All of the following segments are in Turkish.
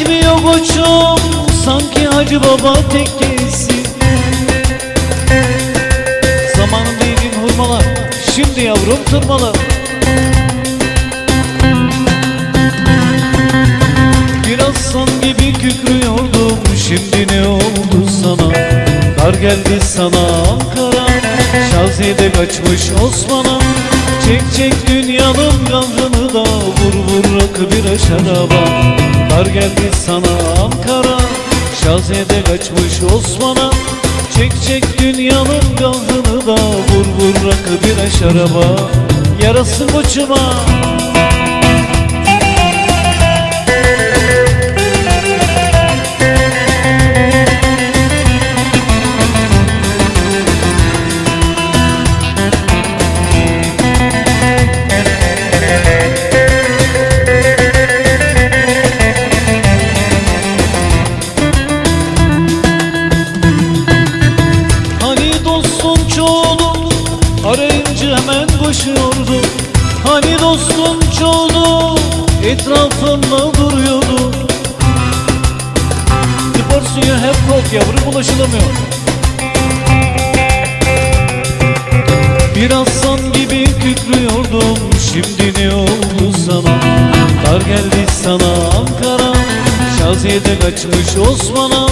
ye bitmiyor koçum sanki Hacı Baba tekkesi Zamanın değdiğin hurmalar şimdi yavrum tırmalar. Biraz san gibi kükrüyordum şimdi ne oldu sana? Dar geldi sana Ankara Şazide kaçmış Osman'a. Çek çek dünyanın kahrını da Vur bir şaraba. Dar geldi sana Ankara. Şazide kaçmış Osman'a. Çek çek dünyanın kahrını da Vur vur rakı bir şaraba. Yarası koçuma arayınca hemen koşuyordu. Hani dostun çoğulu etrafında duruyordu. Spor suyu hep kok yavrum ulaşılamıyor. Biraz san gibi kükrüyordum. Şimdi ne oldu sana? Dar geldi sana Ankara. Şaziyede kaçmış Osman'a.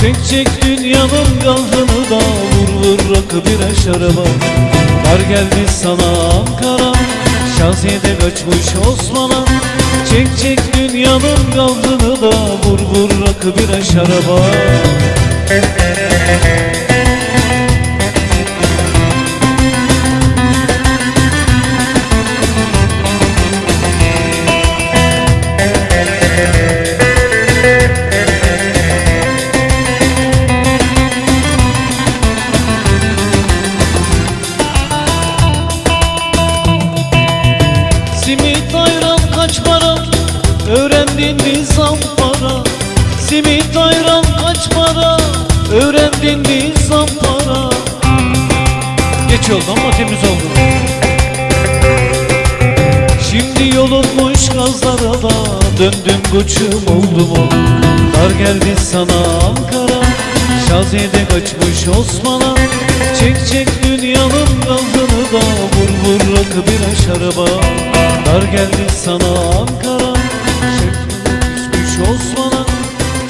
Çek çek dünyanın kahrını da Vur vur rakı bir şaraba Dar geldi sana Ankara Şaziyede kaçmış Osman'a. Çek çek dünyanın kahrını da Vur vur rakı bir şaraba Simit Öğrendin mi zampara Geç oldu ama temiz oldu. Şimdi yolunmuş gazlara da Döndüm koçum oldu mu? Dar geldi sana Ankara. Şazide kaçmış Osman'a. Çek çek dünyanın gazını da. Vur vur rakı bir şaraba Dar geldi sana Ankara. Çekmiş Osman'a.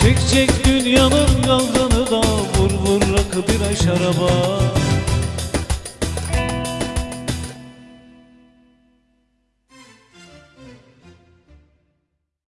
Çek çek dünyanın gazını bir şaraba